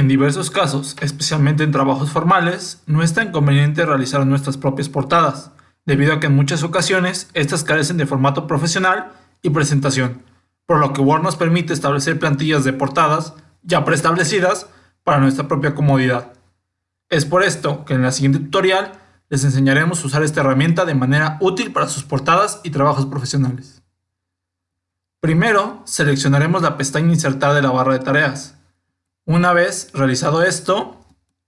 En diversos casos, especialmente en trabajos formales, no es tan conveniente realizar nuestras propias portadas, debido a que en muchas ocasiones estas carecen de formato profesional y presentación, por lo que Word nos permite establecer plantillas de portadas ya preestablecidas para nuestra propia comodidad. Es por esto que en la siguiente tutorial les enseñaremos a usar esta herramienta de manera útil para sus portadas y trabajos profesionales. Primero, seleccionaremos la pestaña Insertar de la barra de tareas. Una vez realizado esto,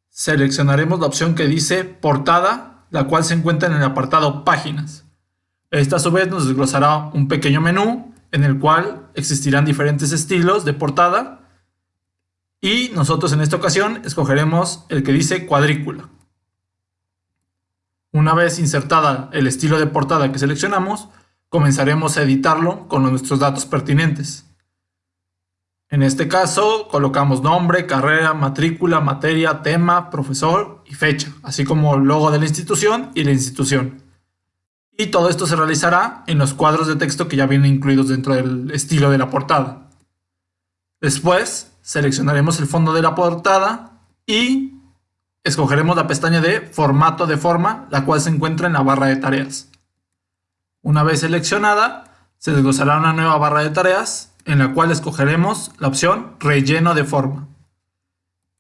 seleccionaremos la opción que dice Portada, la cual se encuentra en el apartado Páginas. Esta a su vez nos desglosará un pequeño menú en el cual existirán diferentes estilos de portada y nosotros en esta ocasión escogeremos el que dice cuadrícula. Una vez insertada el estilo de portada que seleccionamos, comenzaremos a editarlo con nuestros datos pertinentes. En este caso, colocamos nombre, carrera, matrícula, materia, tema, profesor y fecha, así como logo de la institución y la institución. Y todo esto se realizará en los cuadros de texto que ya vienen incluidos dentro del estilo de la portada. Después, seleccionaremos el fondo de la portada y escogeremos la pestaña de formato de forma, la cual se encuentra en la barra de tareas. Una vez seleccionada, se desglosará una nueva barra de tareas en la cual escogeremos la opción relleno de forma.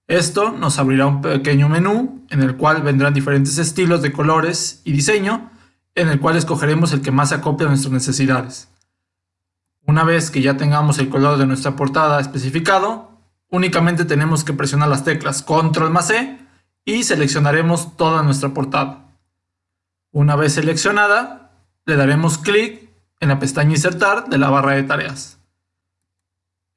Esto nos abrirá un pequeño menú en el cual vendrán diferentes estilos de colores y diseño en el cual escogeremos el que más acople a nuestras necesidades. Una vez que ya tengamos el color de nuestra portada especificado, únicamente tenemos que presionar las teclas Control más E y seleccionaremos toda nuestra portada. Una vez seleccionada, le daremos clic en la pestaña Insertar de la barra de tareas.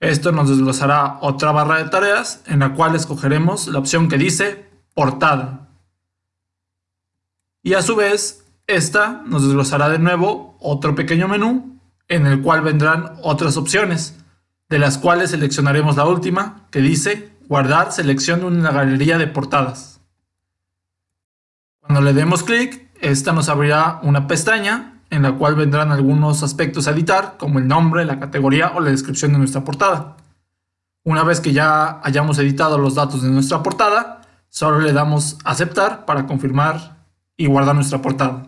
Esto nos desglosará otra barra de tareas en la cual escogeremos la opción que dice Portada. Y a su vez, esta nos desglosará de nuevo otro pequeño menú en el cual vendrán otras opciones, de las cuales seleccionaremos la última que dice Guardar selección de una galería de portadas. Cuando le demos clic, esta nos abrirá una pestaña en la cual vendrán algunos aspectos a editar, como el nombre, la categoría o la descripción de nuestra portada. Una vez que ya hayamos editado los datos de nuestra portada, solo le damos aceptar para confirmar y guardar nuestra portada.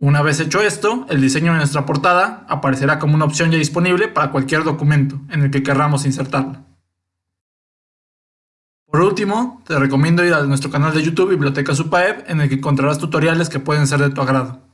Una vez hecho esto, el diseño de nuestra portada aparecerá como una opción ya disponible para cualquier documento en el que querramos insertarla. Por último, te recomiendo ir a nuestro canal de YouTube Biblioteca Supaep en el que encontrarás tutoriales que pueden ser de tu agrado.